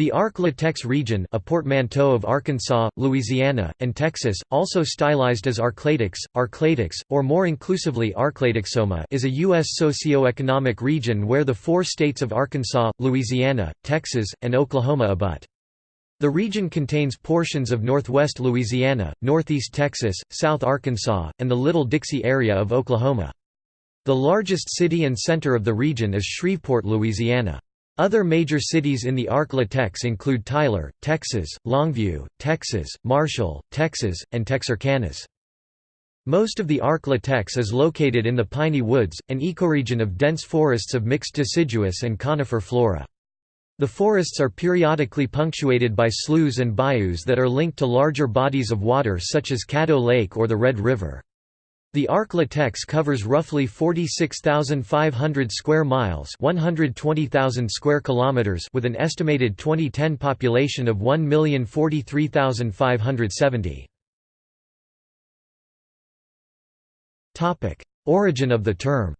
The Ark-La-Tex region a portmanteau of Arkansas, Louisiana, and Texas, also stylized as ArkLaTex, Arklatex, or more inclusively ArkLaTexOma is a U.S. socio-economic region where the four states of Arkansas, Louisiana, Texas, and Oklahoma abut. The region contains portions of northwest Louisiana, northeast Texas, south Arkansas, and the Little Dixie area of Oklahoma. The largest city and center of the region is Shreveport, Louisiana. Other major cities in the Ark-La-Tex include Tyler, Texas, Longview, Texas, Marshall, Texas, and Texarkana. Most of the Ark-La-Tex is located in the Piney Woods, an ecoregion of dense forests of mixed deciduous and conifer flora. The forests are periodically punctuated by sloughs and bayous that are linked to larger bodies of water such as Caddo Lake or the Red River. The Ark-La-Tex covers roughly 46,500 square miles, 120,000 square kilometers, with an estimated 2010 population of 1,043,570. Topic: Origin of the term.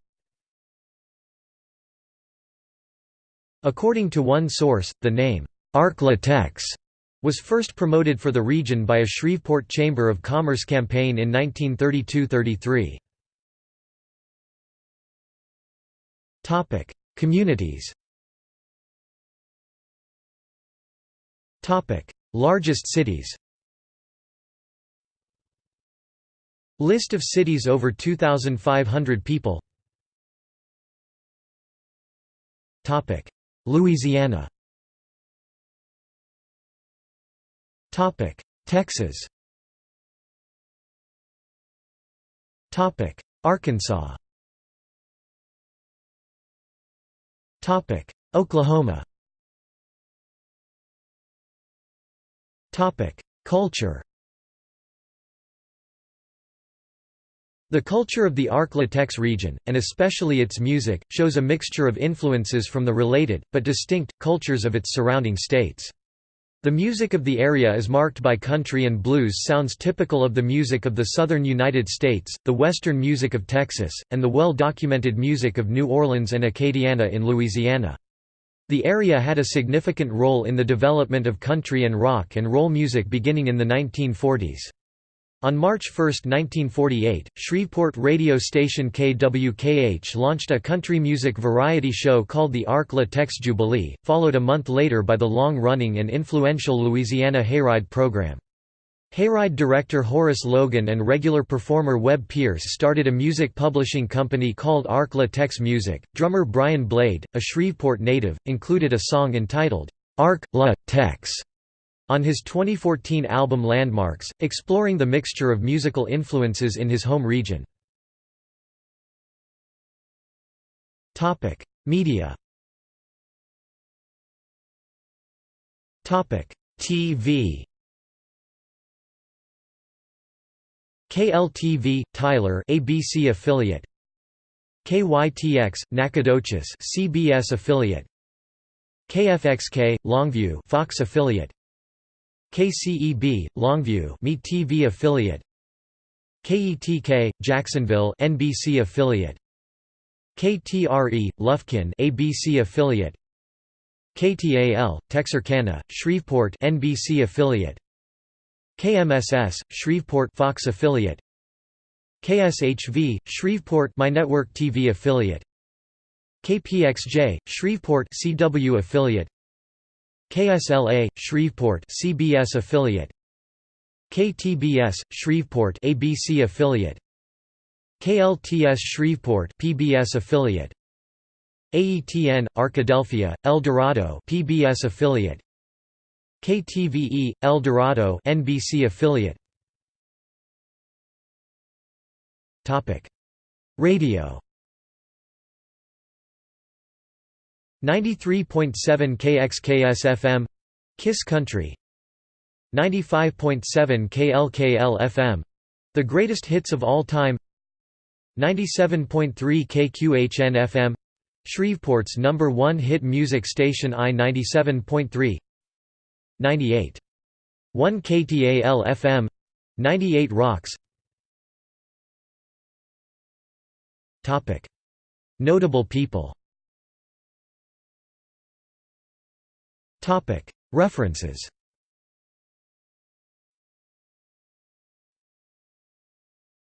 According to one source, the name Ark-La-Tex was first promoted for the region by a Shreveport Chamber of Commerce campaign in 1932–33. Communities. Largest cities. List of cities over 2,500 people. Louisiana Topic: Texas. Topic: Arkansas. Topic: Oklahoma. Topic: Culture. The culture of the Ark-La-Tex region, and especially its music, shows a mixture of influences from the related, but distinct, cultures of its surrounding states. The music of the area is marked by country and blues sounds typical of the music of the southern United States, the western music of Texas, and the well-documented music of New Orleans and Acadiana in Louisiana. The area had a significant role in the development of country and rock and roll music beginning in the 1940s. On March 1, 1948, Shreveport radio station KWKH launched a country music variety show called the Ark-La-Tex Jubilee, followed a month later by the long-running and influential Louisiana Hayride program. Hayride director Horace Logan and regular performer Webb Pierce started a music publishing company called Ark-La-Tex Music. Drummer Brian Blade, a Shreveport native, included a song entitled, Ark-La-Tex on his 2014 album Landmarks, exploring the mixture of musical influences in his home region. Media. TV KLTV Tyler ABC affiliate. KYTX Nacogdoches CBS affiliate. KFXK Longview Fox affiliate KCEB, Longview TV affiliate. KETK, Jacksonville NBC affiliate. KTRE, Lufkin ABC affiliate. KTAL, Texarkana, Shreveport NBC affiliate. KMSS, Shreveport Fox affiliate. KSHV, Shreveport My Network TV affiliate. KPXJ, Shreveport CW affiliate KSLA Shreveport CBS affiliate. KTBS Shreveport ABC affiliate. KLTS Shreveport PBS affiliate. AETN Arkadelphia El Dorado PBS affiliate. KTVE El Dorado NBC affiliate. Topic. Radio 93.7 KXKS FM Kiss Country 95.7 KLKL FM The Greatest Hits of All Time 97.3 KQHN FM Shreveport's number one hit music station I 97.3 98. 1 KTAL FM 98 Rocks Notable people References